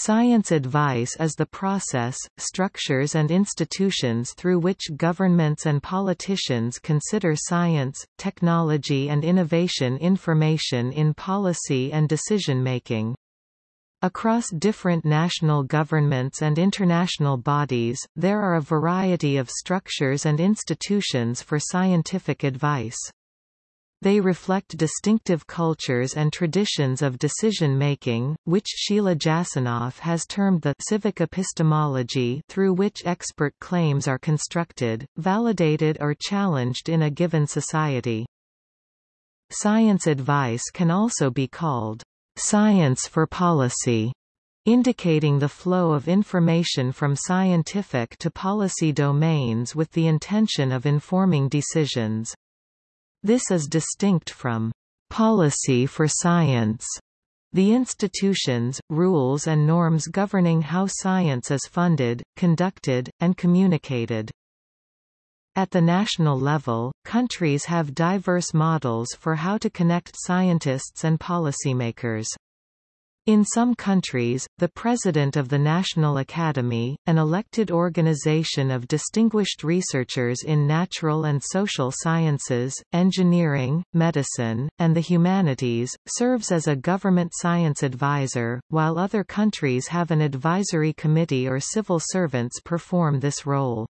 Science advice is the process, structures and institutions through which governments and politicians consider science, technology and innovation information in policy and decision-making. Across different national governments and international bodies, there are a variety of structures and institutions for scientific advice. They reflect distinctive cultures and traditions of decision-making, which Sheila Jasanoff has termed the civic epistemology through which expert claims are constructed, validated or challenged in a given society. Science advice can also be called science for policy, indicating the flow of information from scientific to policy domains with the intention of informing decisions. This is distinct from policy for science, the institutions, rules and norms governing how science is funded, conducted, and communicated. At the national level, countries have diverse models for how to connect scientists and policymakers. In some countries, the President of the National Academy, an elected organization of distinguished researchers in natural and social sciences, engineering, medicine, and the humanities, serves as a government science advisor, while other countries have an advisory committee or civil servants perform this role.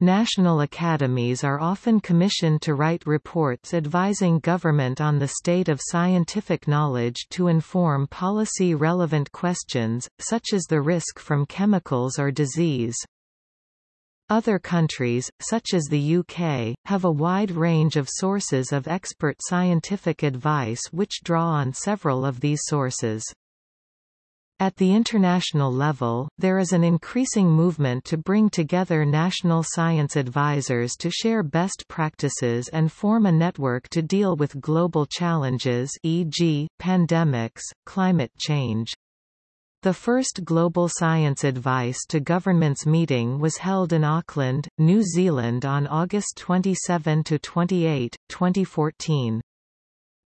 National academies are often commissioned to write reports advising government on the state of scientific knowledge to inform policy-relevant questions, such as the risk from chemicals or disease. Other countries, such as the UK, have a wide range of sources of expert scientific advice which draw on several of these sources. At the international level, there is an increasing movement to bring together national science advisors to share best practices and form a network to deal with global challenges e.g., pandemics, climate change. The first Global Science Advice to Governments meeting was held in Auckland, New Zealand on August 27–28, 2014.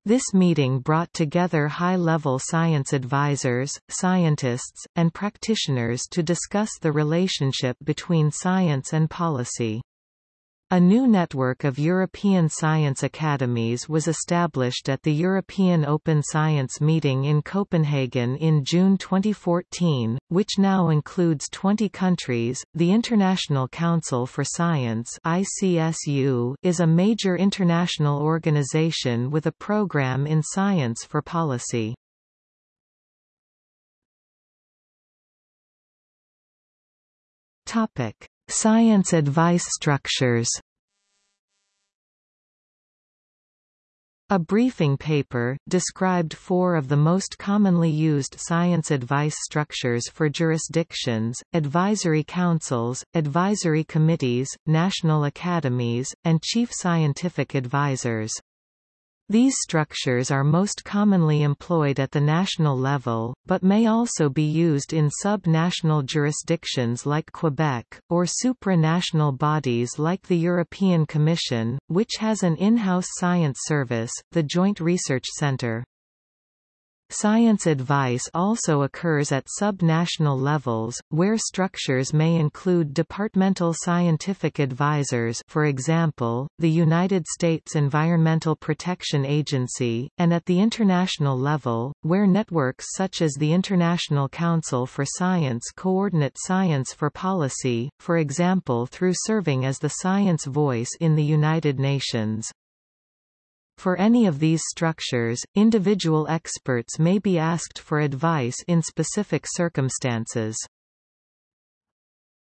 This meeting brought together high-level science advisors, scientists, and practitioners to discuss the relationship between science and policy. A new network of European science academies was established at the European Open Science Meeting in Copenhagen in June 2014, which now includes 20 countries. The International Council for Science (ICSU) is a major international organization with a program in science for policy. Topic: Science advice structures A briefing paper, described four of the most commonly used science advice structures for jurisdictions, advisory councils, advisory committees, national academies, and chief scientific advisors. These structures are most commonly employed at the national level, but may also be used in sub-national jurisdictions like Quebec, or supranational bodies like the European Commission, which has an in-house science service, the Joint Research Centre. Science advice also occurs at sub-national levels, where structures may include departmental scientific advisors for example, the United States Environmental Protection Agency, and at the international level, where networks such as the International Council for Science coordinate science for policy, for example through serving as the science voice in the United Nations. For any of these structures, individual experts may be asked for advice in specific circumstances.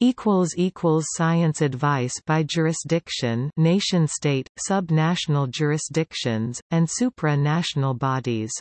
Science advice by jurisdiction nation-state, sub-national jurisdictions, and supra-national bodies